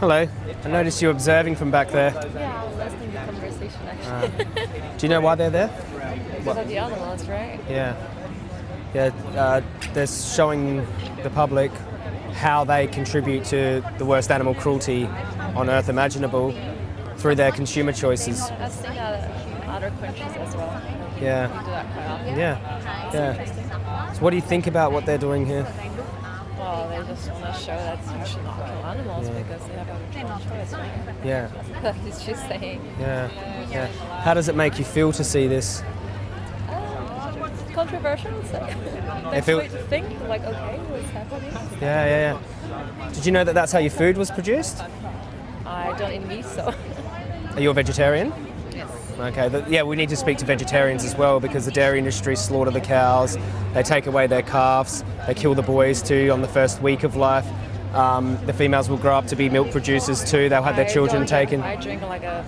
Hello. I noticed you observing from back there. Yeah, I was listening to the conversation actually. Do you know why they're there? because of the animals, right? Yeah. Yeah, uh, they're showing the public how they contribute to the worst animal cruelty on earth imaginable through their consumer choices. I've seen other countries as well. Yeah. Do that quite often. Yeah. Yeah. So what do you think about what they're doing here? Well, they just want to show that you should not kill animals because they have a own choice, right? Yeah. That is just saying. Yeah. Yeah. How does it make you feel to see this? Um, controversial, so If that's it- to think, like, okay, what's happening? Yeah, yeah, yeah. Did you know that that's how your food was produced? I don't eat meat, so Are you a vegetarian? Okay, but yeah, we need to speak to vegetarians as well because the dairy industry slaughter the cows, they take away their calves, they kill the boys too on the first week of life. Um, the females will grow up to be milk producers too. They'll have their children don't- taken. I drink like a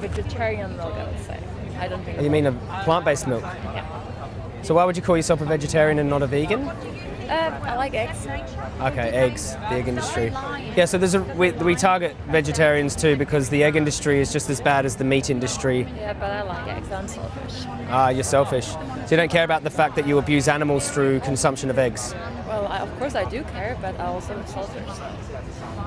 vegetarian milk, I would say. I don't drink. You mean a plant-based milk? Yeah. So why would you call yourself a vegetarian and not a vegan? Uh, I like eggs. Okay, eggs, the egg industry. Yeah, so there's a we, we target vegetarians too because the egg industry is just as bad as the meat industry. Yeah, but I like eggs. I'm selfish. Ah, you're selfish. So you don't care about the fact that you abuse animals through consumption of eggs. Well, I, of course I do care, but I also am selfish.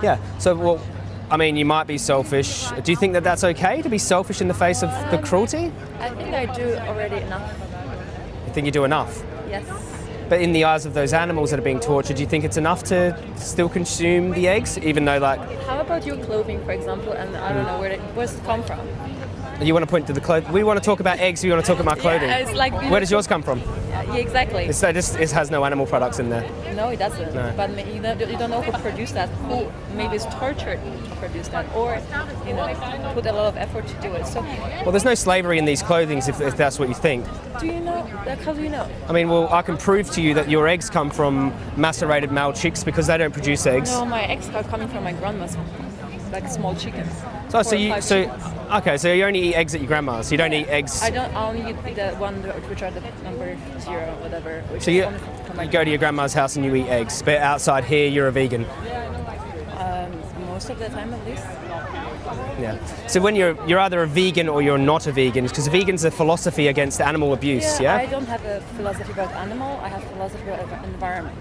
Yeah. So, well, I mean, you might be selfish. Do you think that that's okay to be selfish in the face of the cruelty? I think I do already enough. You think you do enough? Yes. But in the eyes of those animals that are being tortured, do you think it's enough to still consume the eggs, even though, like, How about your clothing, for example, and I don't know where it, where's it come from? You want to point to the clothes? We want to talk about eggs. We want to talk about clothing. Yeah, like Where does yours come from? Yeah, exactly. It's, it, just, it has no animal products in there. No, it doesn't. No. But you, know, you don't know who produced that, who maybe is tortured to produce that, or you know, put a lot of effort to do it. So, Well, there's no slavery in these clothings if, if that's what you think. do you know? Like, how do you know? I mean, well, I can prove to you that your eggs come from macerated male chicks because they don't produce eggs. No, my eggs are coming from my grandma's, like small chickens. So, so you, so, chickens. okay, so you only eat eggs at your grandma's. You don't eat eggs. I don't. I only eat the one which are the number zero, whatever. Which So you, only from my you go to your grandma's house and you eat eggs, but outside here you're a vegan. um, most of the time at least. Yeah. So when you're you're either a vegan or you're not a vegan, because vegan's a philosophy against animal abuse. Yeah. I don't have a philosophy about animal. I have philosophy about environment.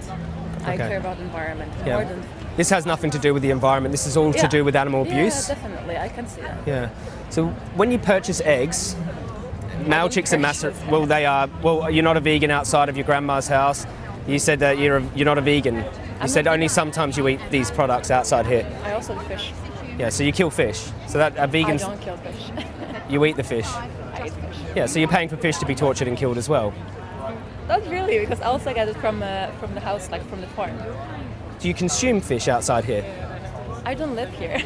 I care about environment Yeah. more than. This has nothing to do with the environment. This is all to do with animal abuse. Yeah, definitely. I can see that. Yeah. So when you purchase eggs, male chicks are massive. Well, they are. Well, you're not a vegan outside of your grandma's house. You said that you're a, you're not a vegan. You I'm said only sometimes you eat these products outside here. I also eat fish. Yeah. So you kill fish. So that a vegan, don't kill fish. you eat the fish. I eat fish. Yeah. So you're paying for fish to be tortured and killed as well. Not really, because I also get it from uh, from the house, like from the farm. Do you consume fish outside here? I don't live here.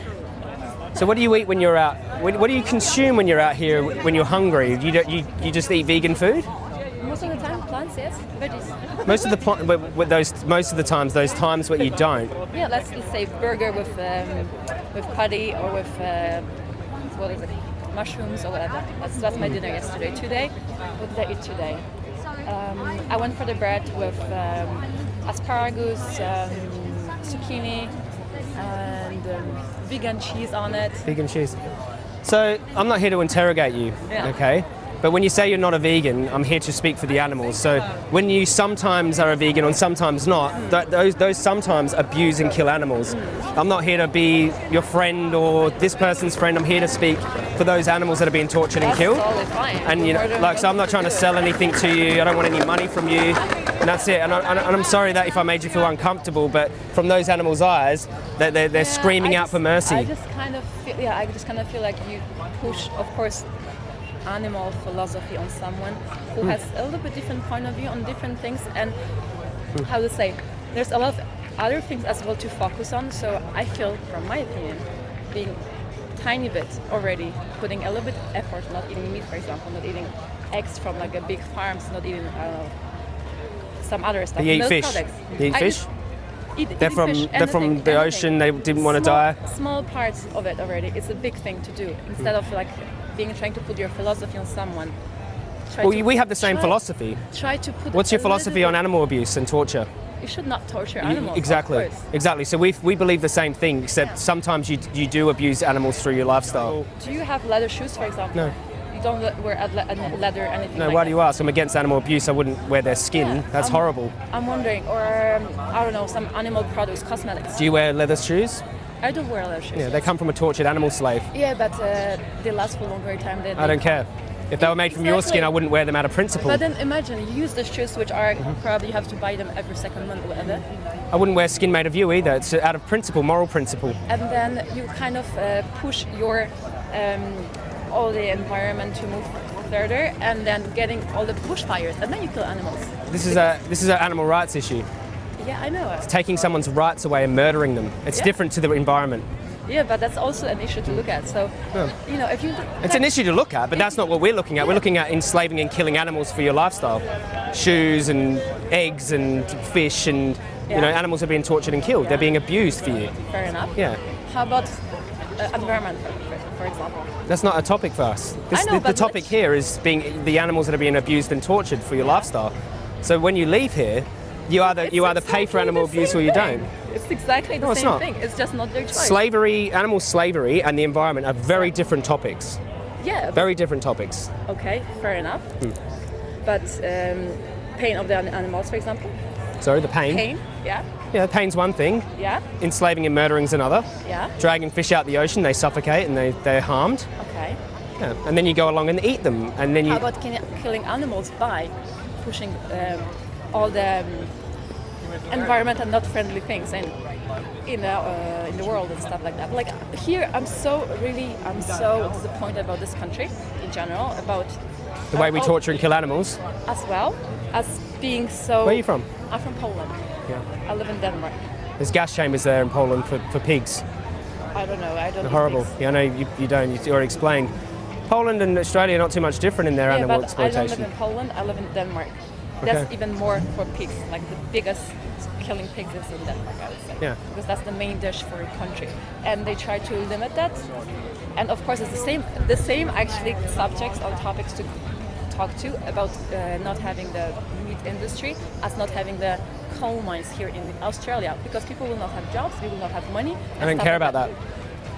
So what do you eat when you're out? What, do you consume when you're out here when you're hungry? You don't, you, you just eat vegan food? Most of the time, plants, yes, veggies. Most of the pl- with, those most of the times those times where you don't. Yeah, let's, let's say burger with um, with patty or with uh, what is it, mushrooms or whatever. That's that's my dinner yesterday. Today, what did I eat today? Um, I went for the bread with um, asparagus, um, zucchini, and um, vegan cheese on it. Vegan cheese. So I'm not here to interrogate you, Yeah. okay? But when you say you're not a vegan, I'm here to speak for the animals. So when you sometimes are a vegan and sometimes not, th- those those sometimes abuse and kill animals. I'm not here to be your friend or this person's friend. I'm here to speak for those animals that are being tortured and killed. And you know, like, so I'm not trying to sell anything to you. I don't want any money from you, and that's it. And, I, and I'm sorry that if I made you feel uncomfortable, but from those animals' eyes, they're, they're, they're Yeah, screaming I out for mercy. I just kind of feel, yeah, I just kind of feel like you push, of course, animal philosophy on someone who Hmm. has a little bit different point of view on different things, and how to say, there's a lot of other things as well to focus on. So I feel, from my opinion, being tiny bit already putting a little bit effort, not eating meat, for example, not eating eggs from like a big farms, not eating I don't know some other stuff. You eat fish. products. You eat I fish. Eat, They're from fish, they're from the anything. ocean. They didn't want to die. Small parts of it already. It's a big thing to do. Instead of like being trying to put your philosophy on someone. Well, to- we have the same try- philosophy. Try to put. What's your philosophy on animal abuse and torture? you should not torture animals. of Exactly, exactly. So we we believe the same thing, except sometimes you you do abuse animals through your lifestyle. Do you have leather shoes, for example? No. You don't wear le- leather anything. No, like why that? do you ask? I'm against animal abuse. I wouldn't wear their skin. Yeah, That's um, horrible. I'm wondering, or um, I don't know, some animal products, cosmetics. Do you wear leather shoes? I don't wear leather shoes. Yeah, they come from a tortured animal slave. Yeah, but uh, they last for a longer time. Than I don't care. If they were made from your skin, I wouldn't wear them out of principle. But then imagine you use the shoes, which are Mm-hmm. probably you have to buy them every second month or whatever, I wouldn't wear skin made of you either. It's out of principle, moral principle. and then you kind of uh, push your um, all the environment to move further, and then getting all the bushfires, and then you kill animals. This is a this is an animal rights issue. Yeah, I know. It's Taking someone's rights away and murdering them. It's Yeah. different to the environment. Yeah, but that's also an issue to look at. So, you know, if you It's an issue to look at, but that's not what we're looking at. We're looking at enslaving and killing animals for your lifestyle. Shoes and eggs and fish and you know animals are being tortured and killed. They're being abused for you. fair enough. Yeah. How about uh, environment, for, example? That's not a topic for us. This, know, the, the topic here is being the animals that are being abused and tortured for your lifestyle. So when you leave here, you either It's you either pay for animal abuse or you thing. don't. It's exactly the No, it's same thing. It's just not their choice. Slavery, animal slavery, and the environment are very different topics. yeah. Very different topics. Okay, fair enough. Hmm. But um, pain of the animals, for example. Sorry, the pain. Pain. Yeah. Yeah, pain's one thing. Yeah. Enslaving and murdering's another. Yeah. Dragging fish out the ocean, they suffocate and they, they're harmed. Okay. Yeah. And then you go along and eat them, and then you. How about killing animals by pushing um, all the um, environment and not friendly things in in the, uh, in the world and stuff like that? Like here, I'm so really I'm so disappointed about this country in general about the way we torture and kill animals. as well as being so. Where are you from? I'm from Poland. I live in Denmark. There's gas chambers there in Poland for, for pigs. I don't know. I don't. They're horrible. pigs. Yeah, I know you, you don't. You already explained. Poland and Australia are not too much different in their Yeah, animal but I don't live in Poland. I live in Denmark. That's Okay. even more for pigs. Like the biggest killing pigs is in Denmark, I would say. Yeah. Because that's the main dish for a country, and they try to limit that. And of course, it's the same. The same actually subjects or topics to talk to about uh, not having the meat industry as not having the coal mines here in Australia because people will not have jobs, they will not have money. I don't care about that.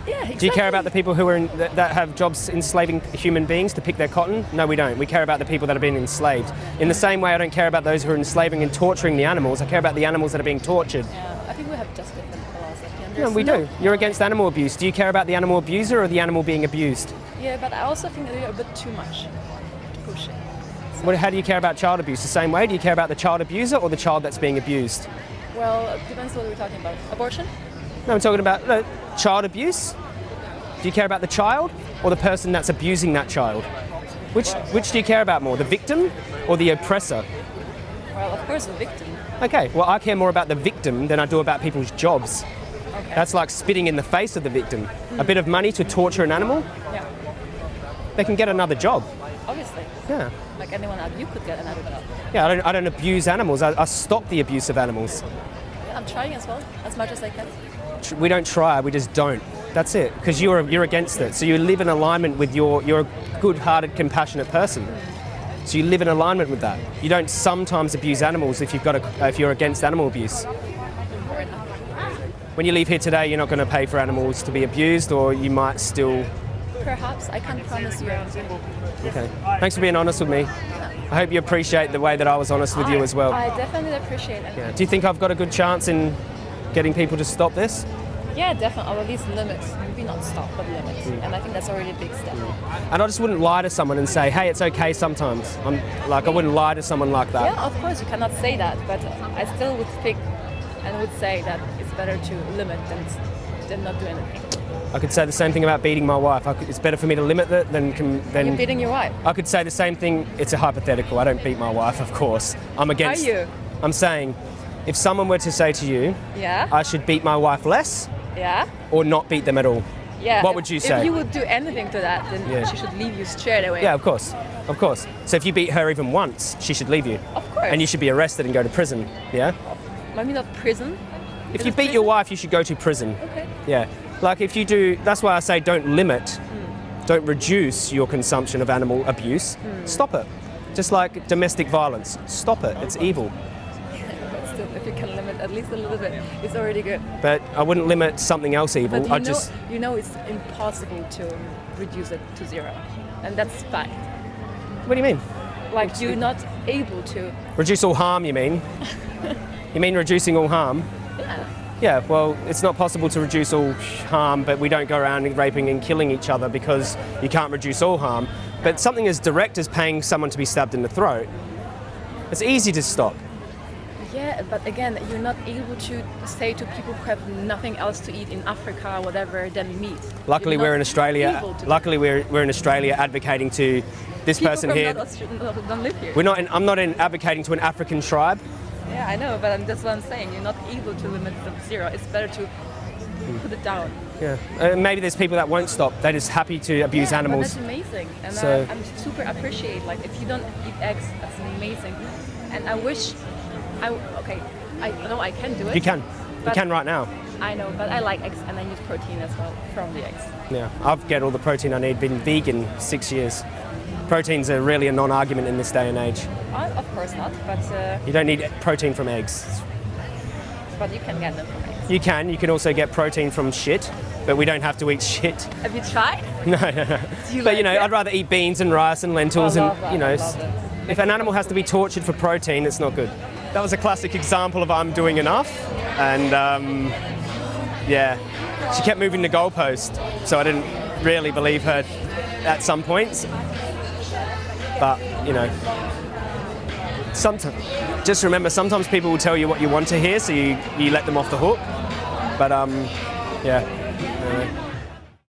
Yeah, exactly. Do you care about the people who are in, that, that have jobs enslaving human beings to pick their cotton? No, we don't. We care about the people that are being enslaved. In the same way, I don't care about those who are enslaving and torturing the animals. I care about the animals that are being tortured. Yeah, I think we have just different philosophy. Yeah, we no- do. You're against animal abuse. Do you care about the animal abuser or the animal being abused? Yeah, but I also think that you're a bit too much. What, how do you care about child abuse? The same way? Do you care about the child abuser or the child that's being abused? Well, it depends what we're talking about. Abortion? No, I'm talking about child abuse. Do you care about the child or the person that's abusing that child? Which, which do you care about more, the victim or the oppressor? Well, of course, the victim. Okay, well, I care more about the victim than I do about people's jobs. Okay. That's like spitting in the face of the victim. A hmm. bit of money to torture an animal, yeah, they can get another job. Obviously. Yeah. Like anyone else, you could get another job. Yeah, I don't, I don't abuse animals. I, I stop the abuse of animals. Yeah, I'm trying as well, as much as I can. We don't try, we just don't. That's it. Because you're, you're against it. So you live in alignment with your, you're a good hearted, compassionate person. So you live in alignment with that. You don't sometimes abuse animals if, you've got a, if you're against animal abuse. When you leave here today, you're not going to pay for animals to be abused, or you might still. Perhaps I can't promise you anything. Okay. Thanks for being honest with me. I hope you appreciate the way that I was honest with you as well. I definitely appreciate it. Yeah. Do you think I've got a good chance in getting people to stop this? Yeah, definitely. Or at least limit. Maybe not stop, but limit. Mm. And I think that's already a big step. And I just wouldn't lie to someone and say, hey, it's okay sometimes. I'm like, I wouldn't lie to someone like that. Yeah, of course, you cannot say that, but I still would think and would say that it's better to limit than, than not do anything. I could say the same thing about beating my wife. I could, it's better for me to limit it than. You're than beating your wife. I could say the same thing. It's a hypothetical. I don't beat my wife, of course. I'm against. Are you? I'm saying, if someone were to say to you, Yeah, I should beat my wife less yeah, or not beat them at all. yeah. What If- would you say? If you would do anything to that, then Yeah. she should leave you straight away. Yeah, of course, of course. So if you beat her even once, she should leave you, Of course. and you should be arrested and go to prison. Yeah. Maybe not prison. If you beat your wife, you should go to prison. Okay. Yeah. Like if you do, that's why I say don't limit, hmm. don't reduce your consumption of animal abuse. Hmm. Stop it. Just like domestic violence, stop it. It's evil. But still, if you can limit at least a little bit it's already good. But I wouldn't limit something else evil. Know, just you know it's impossible to reduce it to zero, and that's fact. What do you mean? Like you're not able to. Reduce all harm, you mean? you mean reducing all harm? Yeah. Well, it's not possible to reduce all harm, but we don't go around raping and killing each other because you can't reduce all harm. But something as direct as paying someone to be stabbed in the throat, it's easy to stop. Yeah, but again, you're not able to say to people who have nothing else to eat in Africa or whatever than meat. Luckily, we're in Australia. able to do Luckily, we're, we're in Australia advocating to this People person here. Not don't live here. We're not. In, I'm not in advocating to an African tribe. Yeah, I know, but that's what I'm saying. You're not able to limit it to zero. It's better to put it down. Yeah. Uh, maybe there's people that won't stop. They're just happy to abuse yeah, animals. That's amazing, and So- I, I'm super appreciate. Like if you don't eat eggs, that's amazing. And I wish, I okay, I know I can do it. You can. You can right now. I know, but I like eggs, and I need protein as well from the eggs. Yeah. I've get all the protein I need. Been vegan six years. Proteins are really a non-argument in this day and age. Uh, of course not, but uh, You don't need protein from eggs. but you can get them from eggs. You can. You can also get protein from shit, but we don't have to eat shit. Have you tried? No, no, no. You But you know, it? I'd rather eat beans and rice and lentils and that, you know, I s- love it. if an animal has to be tortured for protein, it's not good. That was a classic example of I'm doing enough, and um, yeah, she kept moving the goalpost, so I didn't really believe her at some points. But you know, sometimes just remember, sometimes people will tell you what you want to hear, so you, you let them off the hook. But um, yeah. anyway.